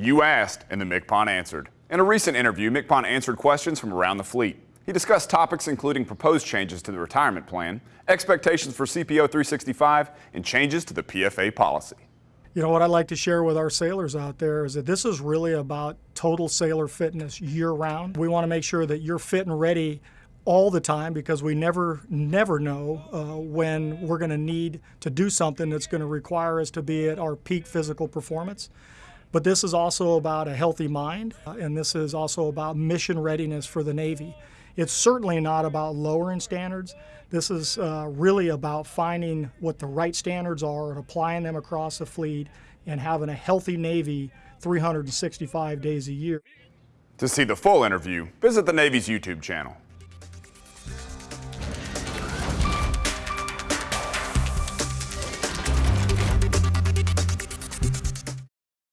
You asked and the MCPON answered. In a recent interview, MCPON answered questions from around the fleet. He discussed topics including proposed changes to the retirement plan, expectations for CPO 365, and changes to the PFA policy. You know, what I'd like to share with our sailors out there is that this is really about total sailor fitness year round. We want to make sure that you're fit and ready all the time because we never, never know uh, when we're going to need to do something that's going to require us to be at our peak physical performance. But this is also about a healthy mind, uh, and this is also about mission readiness for the Navy. It's certainly not about lowering standards. This is uh, really about finding what the right standards are and applying them across the fleet and having a healthy Navy 365 days a year. To see the full interview, visit the Navy's YouTube channel.